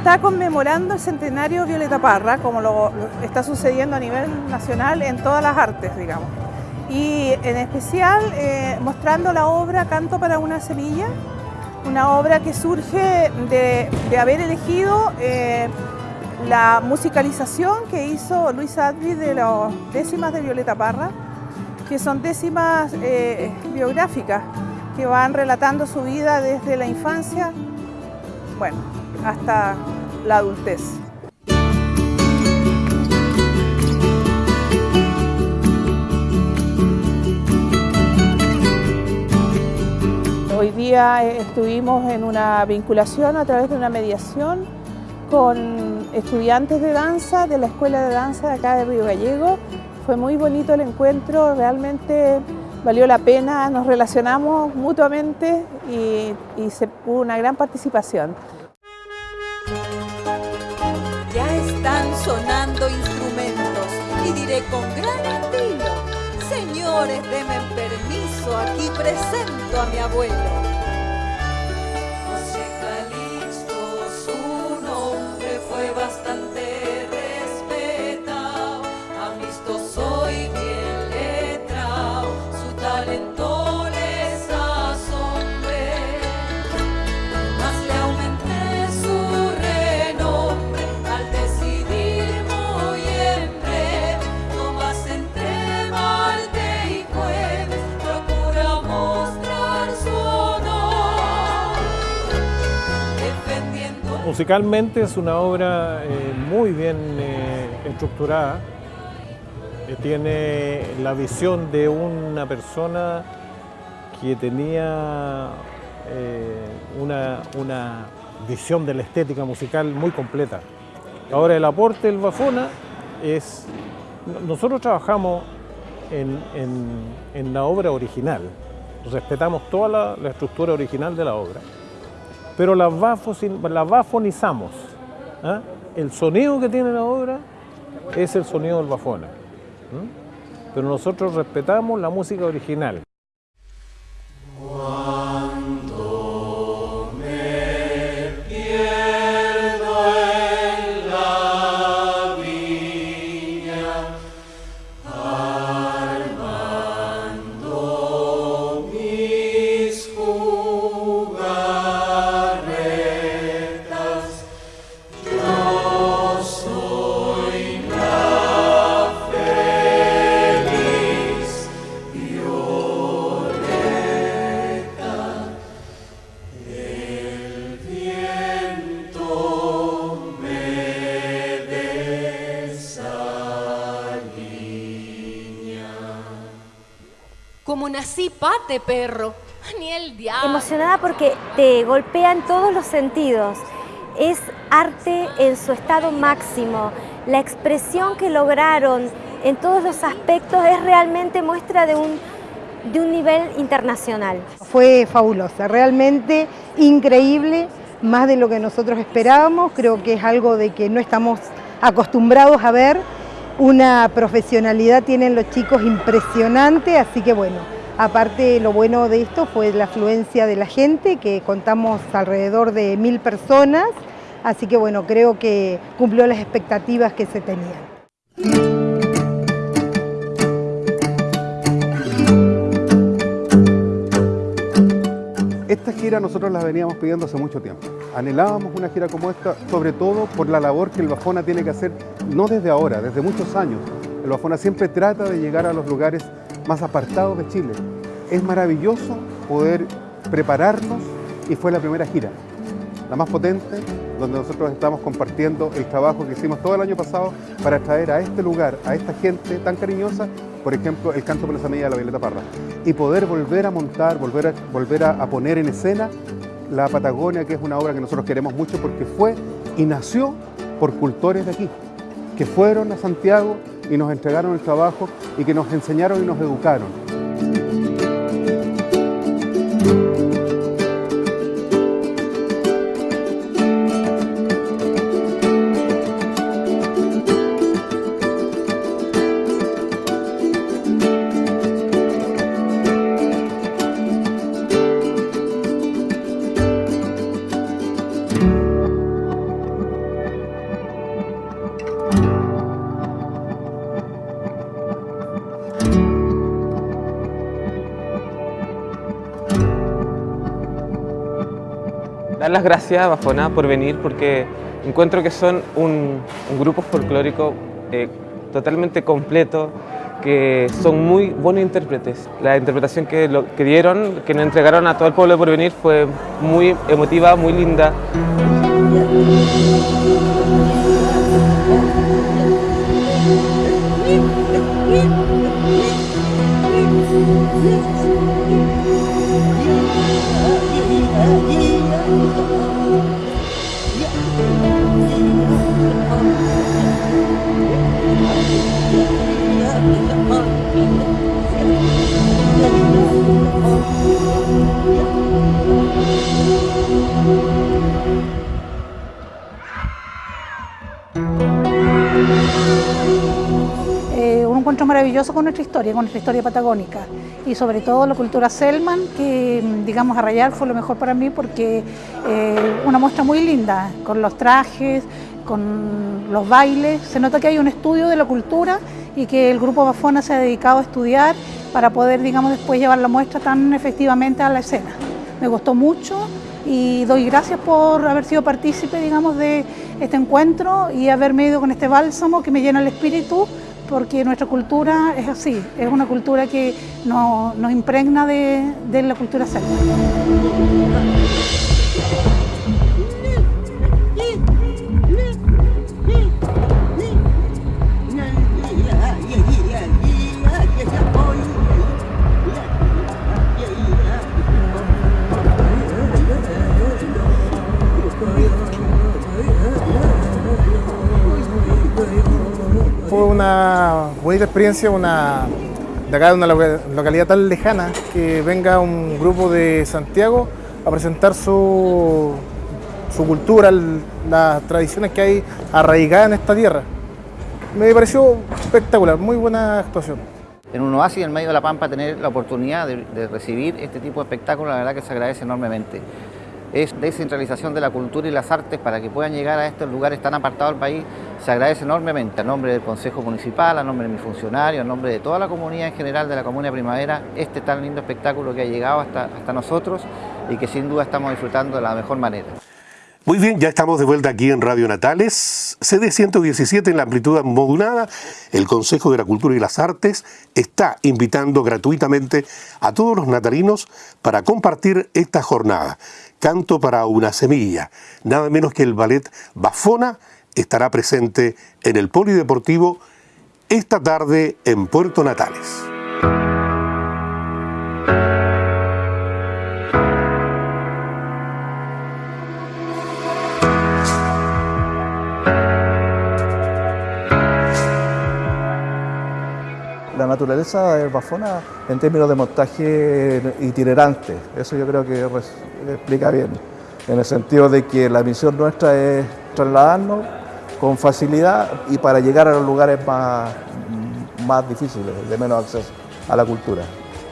está conmemorando el centenario Violeta Parra, como lo, está sucediendo a nivel nacional en todas las artes, digamos. Y en especial eh, mostrando la obra Canto para una semilla, una obra que surge de, haber elegido eh, la musicalización que hizo Luis Adri de las décimas de Violeta Parra, que son décimas eh, biográficas que van relatando su vida desde la infancia, bueno, hasta la adultez. Hoy día eh, estuvimos en una vinculación a través de una mediación con estudiantes de danza de la Escuela de Danza de acá de Río Gallego. Fue muy bonito el encuentro, realmente valió la pena, nos relacionamos mutuamente y, se, hubo una gran participación. Sonando instrumentos y diré con gran estilo, señores, denme permiso, aquí presento a mi abuelo. Musicalmente es una obra eh, muy bien eh, estructurada, tiene la visión de una persona que tenía eh, una, visión de la estética musical muy completa. Ahora el aporte del Bafona es... Nosotros trabajamos en, la obra original, respetamos toda la estructura original de la obra pero la, bafonizamos. ¿ah? El sonido que tiene la obra es el sonido del bafona. Pero nosotros respetamos la música original. Pate, perro. Ni el diablo. Emocionada porque te golpean todos los sentidos. Es arte en su estado máximo. La expresión que lograron en todos los aspectos es realmente muestra de un, de un nivel internacional. Fue fabulosa, realmente increíble, más de lo que nosotros esperábamos. Creo que es algo de que no estamos acostumbrados a ver una profesionalidad tienen los chicos impresionante, así que bueno, aparte lo bueno de esto fue la afluencia de la gente, que contamos alrededor de mil personas, así que bueno, creo que cumplió las expectativas que se tenían. Esta gira nosotros la veníamos pidiendo hace mucho tiempo. Anhelábamos una gira como esta, sobre todo por la labor que el Bafona tiene que hacer, no desde ahora, desde muchos años. El Bafona siempre trata de llegar a los lugares más apartados de Chile. Es maravilloso poder prepararnos y fue la primera gira, la más potente, donde nosotros estamos compartiendo el trabajo que hicimos todo el año pasado para traer a este lugar, a esta gente tan cariñosa por ejemplo, el canto por la semilla de la Violeta Parra, y poder volver a montar, volver a, volver a, poner en escena la Patagonia, que es una obra que nosotros queremos mucho porque fue y nació por cultores de aquí, que fueron a Santiago y nos entregaron el trabajo y que nos enseñaron y nos educaron. Las gracias a Bafona por venir porque encuentro que son un, grupo folclórico eh, totalmente completo, que son muy buenos intérpretes. La interpretación que, dieron, que nos entregaron a todo el pueblo por venir fue muy emotiva, muy linda. Eh, con nuestra historia, con nuestra historia patagónica y sobre todo la cultura Selman, que digamos a rayar fue lo mejor para mí porque eh, una muestra muy linda, con los trajes, con los bailes, se nota que hay un estudio de la cultura y que el grupo Bafona se ha dedicado a estudiar para poder digamos después llevar la muestra tan efectivamente a la escena. Me gustó mucho y doy gracias por haber sido partícipe digamos de este encuentro y haberme ido con este bálsamo que me llena el espíritu porque nuestra cultura es así, es una cultura que nos, impregna de, de la cultura celta. Bonita experiencia, una, de acá de una localidad tan lejana, que venga un grupo de Santiago a presentar su, su cultura, las tradiciones que hay arraigadas en esta tierra. Me pareció espectacular, muy buena actuación. En un oasis en medio de la Pampa tener la oportunidad de, de recibir este tipo de espectáculos, la verdad que se agradece enormemente es descentralización de la cultura y las artes para que puedan llegar a estos lugares tan apartados del país, se agradece enormemente a nombre del Consejo Municipal, a nombre de mis funcionarios, a nombre de toda la comunidad en general de la Comuna Primavera, este tan lindo espectáculo que ha llegado hasta, hasta nosotros y que sin duda estamos disfrutando de la mejor manera. Muy bien, ya estamos de vuelta aquí en Radio Natales, CD 117 en la amplitud modulada. El Consejo de la Cultura y las Artes está invitando gratuitamente a todos los natalinos para compartir esta jornada. Canto para una semilla. Nada menos que el ballet Bafona estará presente en el Polideportivo esta tarde en Puerto Natales. La naturaleza de Bafona en términos de montaje itinerante. Eso yo creo que explica bien, en el sentido de que la misión nuestra es trasladarnos con facilidad y para llegar a los lugares más, más difíciles, de menos acceso a la cultura.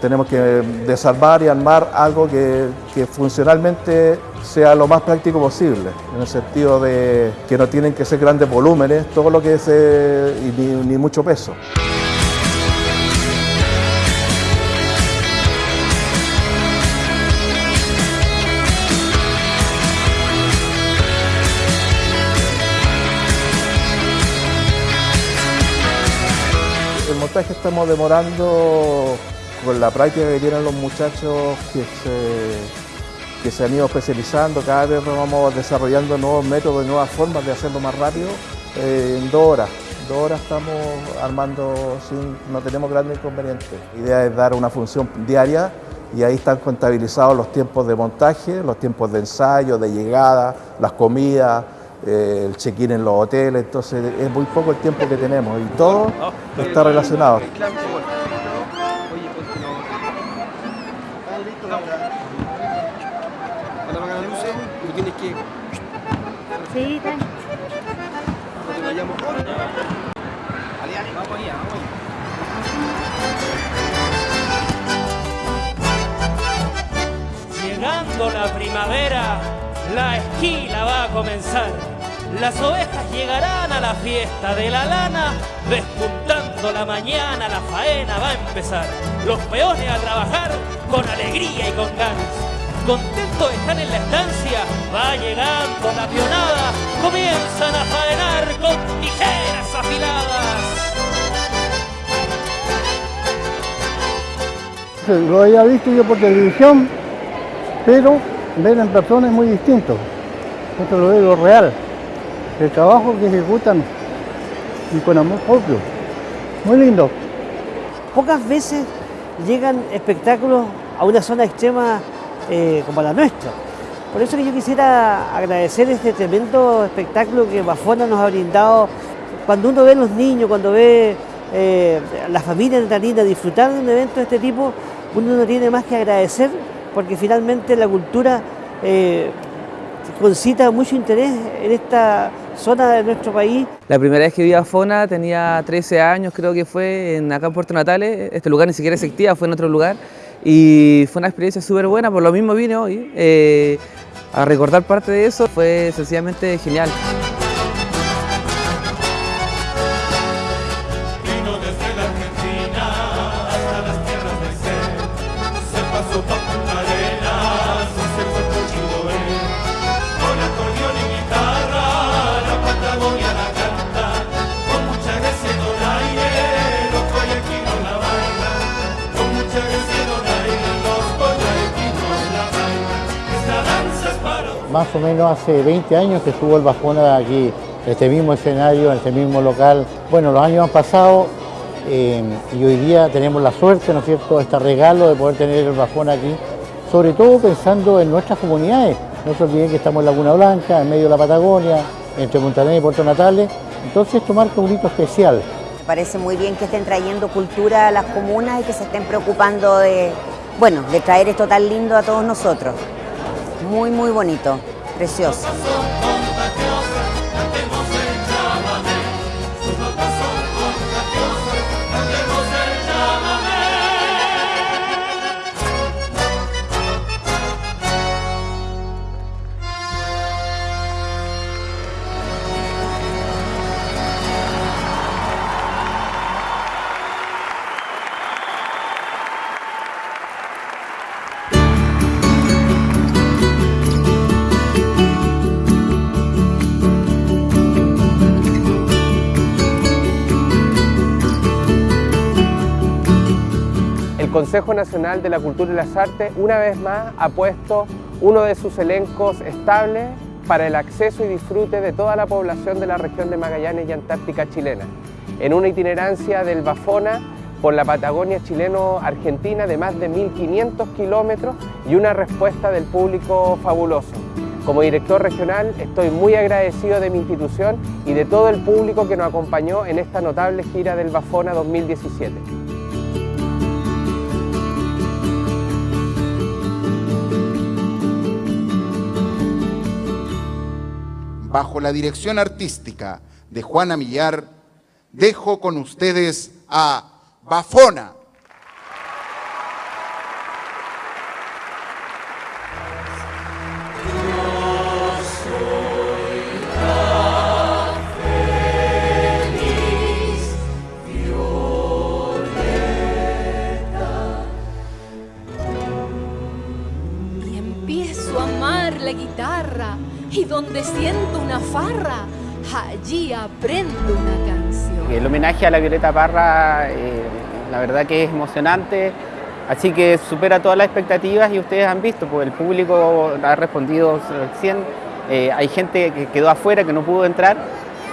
Tenemos que desarmar y armar algo que, funcionalmente sea lo más práctico posible, en el sentido de que no tienen que ser grandes volúmenes, todo lo que es ni mucho peso. El montaje estamos demorando con la práctica que tienen los muchachos que se, que se han ido especializando, cada vez vamos desarrollando nuevos métodos y nuevas formas de hacerlo más rápido eh, en dos horas. Dos horas estamos armando, sin, no tenemos grandes inconvenientes. La idea es dar una función diaria y ahí están contabilizados los tiempos de montaje, los tiempos de ensayo, de llegada, las comidas, el check-in en los hoteles, entonces es muy poco el tiempo que tenemos y todo está relacionado. Sí. Llegando la primavera, la esquila va a comenzar. Las ovejas llegarán a la fiesta de la lana, despuntando la mañana, la faena va a empezar. Los peones a trabajar con alegría y con ganas. Contentos están en la estancia, va llegando la pionada, comienzan a faenar con tijeras afiladas. Lo había visto yo por televisión, pero ver en persona es muy distinto. Esto lo veo lo real. El trabajo que ejecutan y con amor propio. Muy lindo. Pocas veces llegan espectáculos a una zona extrema eh, como la nuestra. Por eso que yo quisiera agradecer este tremendo espectáculo que Bafona nos ha brindado. Cuando uno ve a los niños, cuando ve eh, a la familia natalina disfrutar de un evento de este tipo, uno no tiene más que agradecer porque finalmente la cultura eh, concita mucho interés en esta zona de nuestro país. La primera vez que vi a Fona tenía 13 años, creo que fue en, acá en Puerto Natales. Este lugar ni siquiera existía, fue en otro lugar. Y fue una experiencia súper buena, por lo mismo vine hoy eh, a recordar parte de eso. Fue sencillamente genial. Más o menos hace 20 años que estuvo el Bajona aquí, este mismo escenario, en este mismo local. Bueno, los años han pasado eh, y hoy día tenemos la suerte, ¿no es cierto?, este regalo de poder tener el Bajona aquí, sobre todo pensando en nuestras comunidades. No se olviden que estamos en Laguna Blanca, en medio de la Patagonia, entre Montaner y Puerto Natales, entonces esto marca un hito especial. Me parece muy bien que estén trayendo cultura a las comunas y que se estén preocupando de, bueno, de traer esto tan lindo a todos nosotros. Muy, muy bonito, precioso. Consejo Nacional de la Cultura y las Artes una vez más ha puesto uno de sus elencos estables para el acceso y disfrute de toda la población de la región de Magallanes y Antártica chilena, en una itinerancia del Bafona por la Patagonia chileno-argentina de más de 1.500 kilómetros y una respuesta del público fabuloso. Como director regional estoy muy agradecido de mi institución y de todo el público que nos acompañó en esta notable gira del Bafona 2017. Bajo la dirección artística de Juana Millar, dejo con ustedes a Bafona. Donde siento una farra, allí aprendo una canción. El homenaje a la Violeta Parra, eh, la verdad que es emocionante, así que supera todas las expectativas y ustedes han visto, pues el público ha respondido al 100, eh, hay gente que quedó afuera, que no pudo entrar,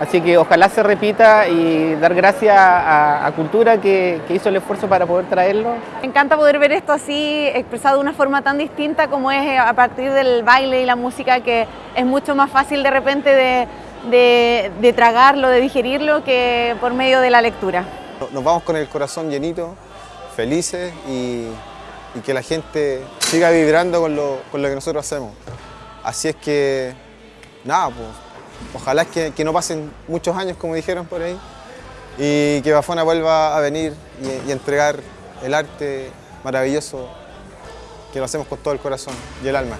así que ojalá se repita y dar gracias a, a Cultura que, que hizo el esfuerzo para poder traerlo. Me encanta poder ver esto así expresado de una forma tan distinta como es eh, a partir del baile y la música que es mucho más fácil de repente de, de, de tragarlo, de digerirlo que por medio de la lectura. Nos vamos con el corazón llenito, felices y, y que la gente siga vibrando con lo, con lo que nosotros hacemos. Así es que, nada, pues, ojalá que no pasen muchos años, como dijeron por ahí, y que Bafona vuelva a venir y, y entregar el arte maravilloso que lo hacemos con todo el corazón y el alma.